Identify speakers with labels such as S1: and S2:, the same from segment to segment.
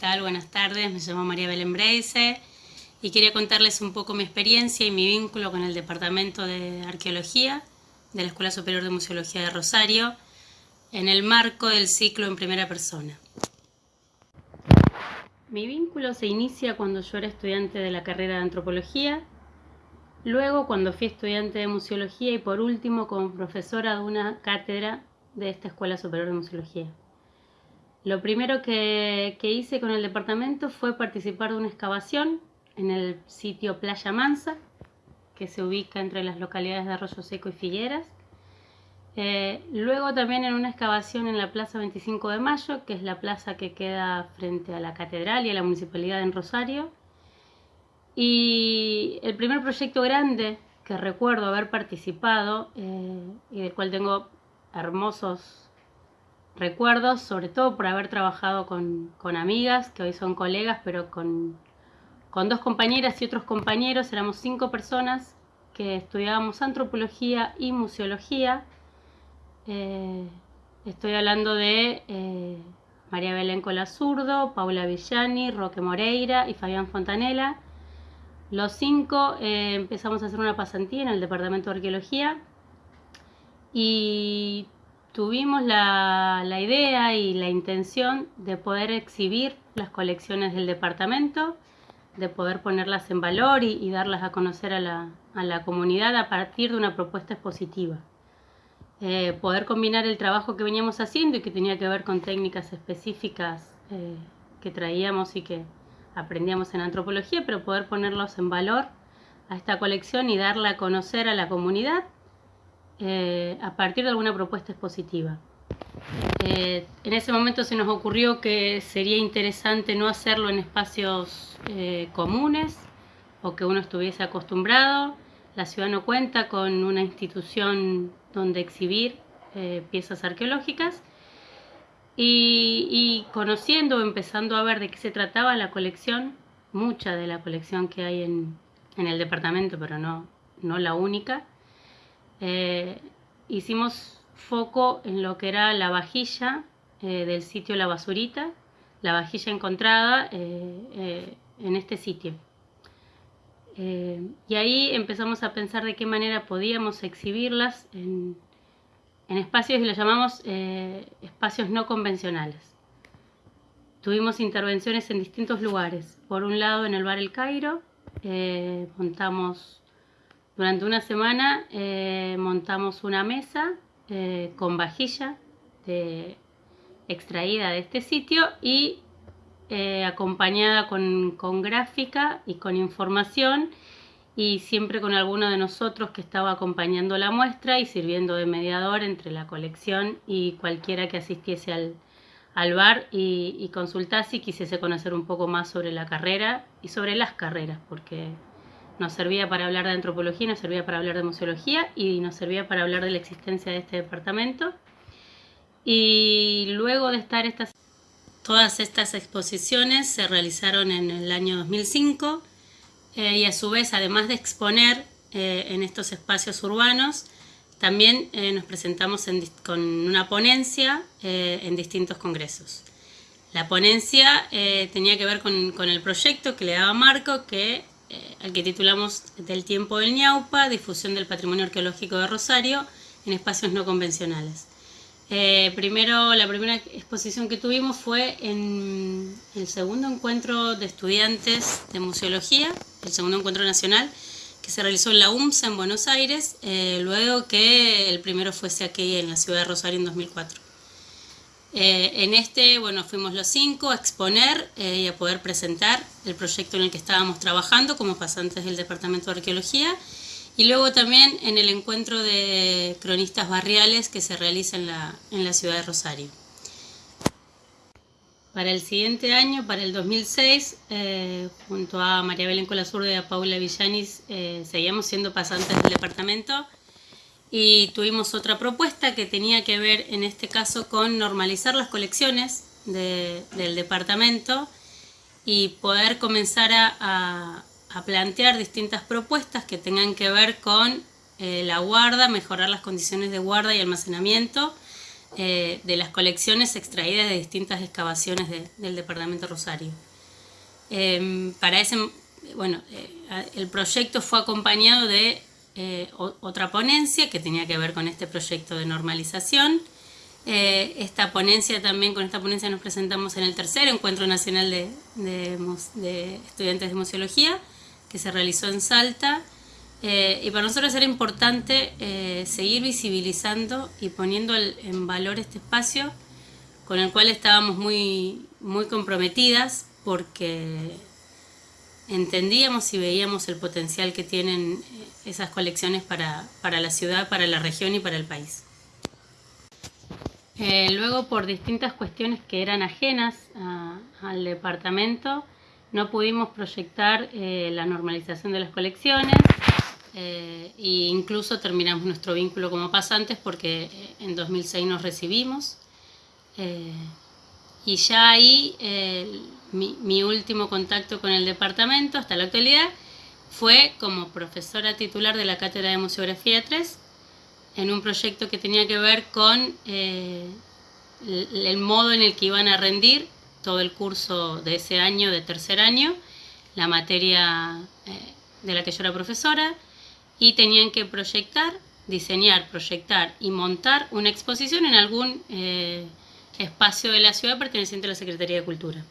S1: Buenas tardes, me llamo María Belén Breise y quería contarles un poco mi experiencia y mi vínculo con el Departamento de Arqueología de la Escuela Superior de Museología de Rosario en el marco del ciclo en primera persona. Mi vínculo se inicia cuando yo era estudiante de la carrera de Antropología, luego cuando fui estudiante de Museología y por último como profesora de una cátedra de esta Escuela Superior de Museología. Lo primero que, hice con el departamento fue participar de una excavación en el sitio Playa Mansa, que se ubica entre las localidades de Arroyo Seco y Figueras. Eh, luego también en una excavación en la Plaza 25 de Mayo, que es la plaza que queda frente a la Catedral y a la Municipalidad en Rosario. Y el primer proyecto grande que recuerdo haber participado eh, y del cual tengo hermosos recuerdos, sobre todo por haber trabajado con, amigas, que hoy son colegas, pero con, dos compañeras y otros compañeros, éramos cinco personas que estudiábamos antropología y museología. Eh, estoy hablando de eh, María Belén Colazurdo, Paula Villani, Roque Moreira y Fabián Fontanela. Los cinco eh, empezamos a hacer una pasantía en el Departamento de Arqueología y tuvimos la, idea y la intención de poder exhibir las colecciones del departamento, de poder ponerlas en valor y, darlas a conocer a la, comunidad a partir de una propuesta expositiva. Eh, poder combinar el trabajo que veníamos haciendo y que tenía que ver con técnicas específicas eh, que traíamos y que aprendíamos en antropología, pero poder ponerlos en valor a esta colección y darla a conocer a la comunidad eh, a partir de alguna propuesta expositiva. Eh, en ese momento se nos ocurrió que sería interesante no hacerlo en espacios eh, comunes o que uno estuviese acostumbrado. La ciudad no cuenta con una institución donde exhibir piezas arqueológicas y, y, conociendo, empezando a ver de qué se trataba la colección, mucha de la colección que hay en, en el departamento, pero no, no la única, eh, hicimos foco en lo que era la vajilla eh, del sitio La Basurita, la vajilla encontrada eh, en este sitio. y ahí empezamos a pensar de qué manera podíamos exhibirlas en, espacios y los llamamos espacios no convencionales. Tuvimos intervenciones en distintos lugares. Por un lado en el bar El Cairo, montamos durante una semana eh, montamos una mesa eh, con vajilla extraída de este sitio y eh, acompañada con, gráfica y con información y siempre con alguno de nosotros que estaba acompañando la muestra y sirviendo de mediador entre la colección y cualquiera que asistiese al, al bar y, y consultase y quisiese conocer un poco más sobre la carrera y sobre las carreras, porque nos servía para hablar de antropología, nos servía para hablar de museología y nos servía para hablar de la existencia de este departamento. Y luego de estar estas, todas estas exposiciones se realizaron en el año 2005 eh, y a su vez, además de exponer eh, en estos espacios urbanos, también eh, nos presentamos con una ponencia en distintos congresos. La ponencia tenía que ver con, con, el proyecto que le daba Marco, que eh, al que titulamos Del tiempo del ñaupa, difusión del patrimonio arqueológico de Rosario en espacios no convencionales. Eh, primero, la primera exposición que tuvimos fue en el segundo encuentro de estudiantes de museología, el segundo encuentro nacional, que se realizó en la UMSA en Buenos Aires, eh, luego que el primero fuese aquí en la ciudad de Rosario en 2004. Eh, en este, bueno, fuimos los cinco a exponer eh, y a poder presentar el proyecto en el que estábamos trabajando como pasantes del Departamento de Arqueología y luego también en el encuentro de cronistas barriales que se realiza en la, en la ciudad de Rosario. Para el siguiente año, para el 2006, eh, junto a María Belén Colasurde y a Paula Villanis, seguíamos siendo pasantes del departamento y tuvimos otra propuesta que tenía que ver en este caso con normalizar las colecciones del departamento y poder comenzar a, plantear distintas propuestas que tengan que ver con eh, la guarda, mejorar las condiciones de guarda y almacenamiento eh, de las colecciones extraídas de distintas excavaciones del departamento Rosario. Em, para ese, bueno, eh, el proyecto fue acompañado de eh, otra ponencia que tenía que ver con este proyecto de normalización. esta ponencia también, con esta ponencia nos presentamos en el tercer Encuentro Nacional de, de Estudiantes de Museología, que se realizó en Salta, eh, y para nosotros era importante eh, seguir visibilizando y poniendo en valor este espacio con el cual estábamos muy, muy comprometidas porque entendíamos y veíamos el potencial que tienen eh, esas colecciones para, la ciudad, para la región y para el país. luego, por distintas cuestiones que eran ajenas al departamento, no pudimos proyectar la normalización de las colecciones, eh, e incluso terminamos nuestro vínculo como pasantes porque eh, en 2006 nos recibimos. Eh, y ya ahí mi, último contacto con el departamento hasta la actualidad fue como profesora titular de la Cátedra de Museografía 3 en un proyecto que tenía que ver con el, el modo en el que iban a rendir todo el curso de ese año, de tercer año, la materia de la que yo era profesora, y tenían que proyectar, diseñar, proyectar y montar una exposición en algún eh, espacio de la ciudad perteneciente a la Secretaría de Cultura.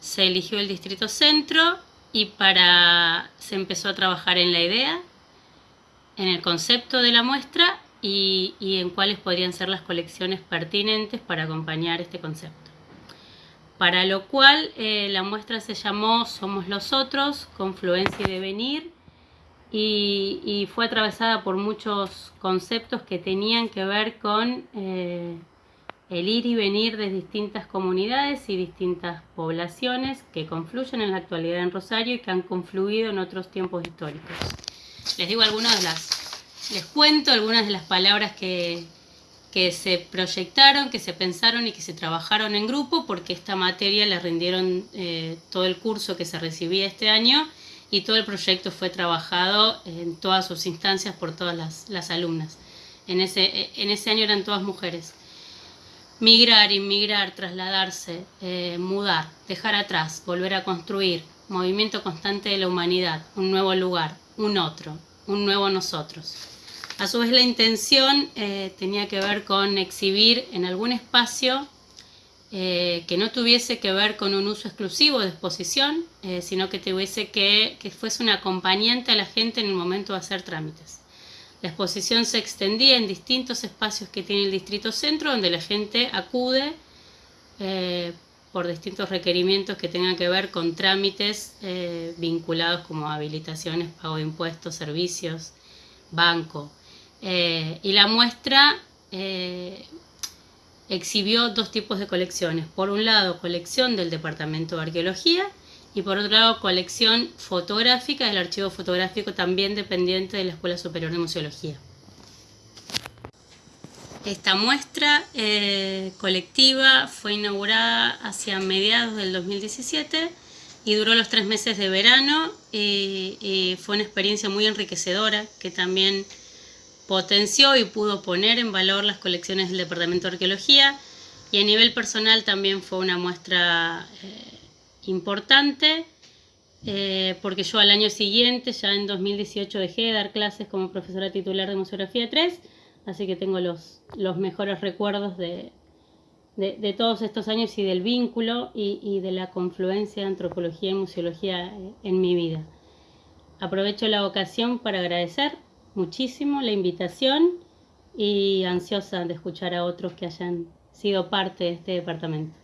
S1: Se eligió el Distrito Centro y para, se empezó a trabajar en la idea, en el concepto de la muestra y, en cuáles podrían ser las colecciones pertinentes para acompañar este concepto. Para lo cual eh, la muestra se llamó Somos los Otros, Confluencia y Devenir, y, fue atravesada por muchos conceptos que tenían que ver con eh, el ir y venir de distintas comunidades y distintas poblaciones que confluyen en la actualidad en Rosario y que han confluido en otros tiempos históricos. Les digo algunas de las, les cuento algunas de las palabras que, que se proyectaron, que se pensaron y que se trabajaron en grupo porque esta materia la rindieron eh, todo el curso que se recibía este año y todo el proyecto fue trabajado en todas sus instancias por todas las, alumnas. En ese, en ese año eran todas mujeres. Migrar, inmigrar, trasladarse, eh, mudar, dejar atrás, volver a construir, movimiento constante de la humanidad, un nuevo lugar, un otro, un nuevo nosotros. A su vez la intención eh, tenía que ver con exhibir en algún espacio eh, que no tuviese que ver con un uso exclusivo de exposición, sino que tuviese que, que fuese un acompañante a la gente en el momento de hacer trámites. La exposición se extendía en distintos espacios que tiene el Distrito Centro, donde la gente acude eh, por distintos requerimientos que tengan que ver con trámites vinculados como habilitaciones, pago de impuestos, servicios, banco. y la muestra exhibió dos tipos de colecciones. Por un lado, colección del Departamento de Arqueología y por otro lado, colección fotográfica del archivo fotográfico también dependiente de la Escuela Superior de Museología. Esta muestra eh, colectiva fue inaugurada hacia mediados del 2017 y duró los tres meses de verano fue una experiencia muy enriquecedora que también potenció y pudo poner en valor las colecciones del Departamento de Arqueología y a nivel personal también fue una muestra eh, importante eh, porque yo al año siguiente, ya en 2018, dejé de dar clases como profesora titular de Museografía 3, así que tengo los, los mejores recuerdos de, de, todos estos años y del vínculo y, y de la confluencia de antropología y museología eh, en mi vida. Aprovecho la ocasión para agradecer muchísimo la invitación y ansiosa de escuchar a otros que hayan sido parte de este departamento.